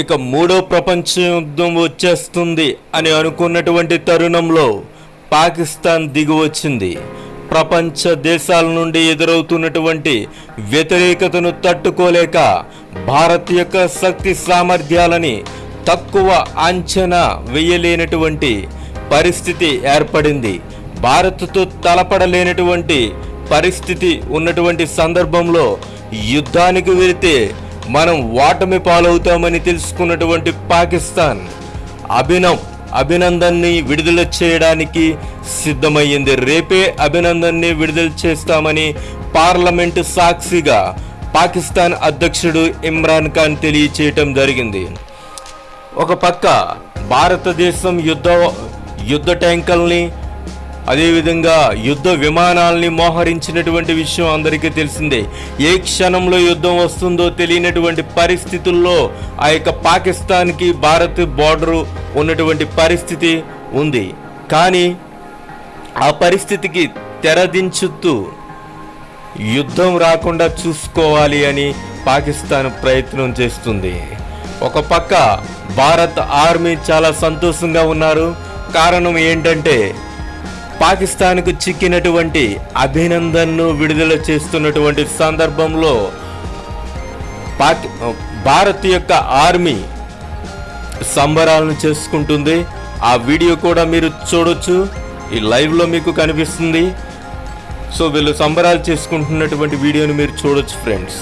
ఇక మూడో ప్రపంచ యుద్ధం వచ్చేస్తుంది అని అనుకున్నటువంటి తరుణంలో పాకిస్తాన్ దిగి వచ్చింది. ప్రపంచ దేశాల నుండి ఎదురవుతున్నటువంటి వ్యతిరేకతను తట్టుకోలేక భారత్ యొక్క శక్తి సామర్థ్యాలని తక్కువ అంచనా వేయలేనటువంటి పరిస్థితి ఏర్పడింది. భారత్తో తలపడలేనటువంటి పరిస్థితి ఉన్నటువంటి సందర్భంలో యుద్ధానికి వెళితే మనం ఓటమి పాలవుతామని తెలుసుకున్నటువంటి పాకిస్తాన్ అభినవ్ అభినందన్ని విడుదల చేయడానికి సిద్ధమయ్యింది. రేపే అభినందన్ని విడుదల చేస్తామని పార్లమెంటు సాక్షిగా పాకిస్తాన్ అధ్యక్షుడు ఇమ్రాన్ ఖాన్ తెలియచేయటం జరిగింది. ఒక పక్క భారతదేశం యుద్ధ యుద్ధ ట్యాంకుల్ని అదేవిధంగా యుద్ధ విమానాల్ని మోహరించినటువంటి విషయం అందరికీ తెలిసిందే. ఏ క్షణంలో యుద్ధం వస్తుందో తెలియనటువంటి పరిస్థితుల్లో ఆ యొక్క పాకిస్తాన్కి భారత్ బార్డరు ఉన్నటువంటి పరిస్థితి ఉంది. కానీ ఆ పరిస్థితికి తెరదించుతూ యుద్ధం రాకుండా చూసుకోవాలి అని పాకిస్తాన్ ప్రయత్నం చేస్తుంది. ఒక పక్క భారత్ ఆర్మీ చాలా సంతోషంగా ఉన్నారు. కారణం ఏంటంటే పాకిస్తాన్కు చిక్కినటువంటి అభినందన్ను విడుదల చేస్తున్నటువంటి సందర్భంలో పాకి భారత్ యొక్క ఆర్మీ సంబరాలను చేసుకుంటుంది. ఆ వీడియో కూడా మీరు చూడొచ్చు. ఈ లైవ్లో మీకు కనిపిస్తుంది. సో వీళ్ళు సంబరాలు చేసుకుంటున్నటువంటి వీడియోని మీరు చూడొచ్చు ఫ్రెండ్స్.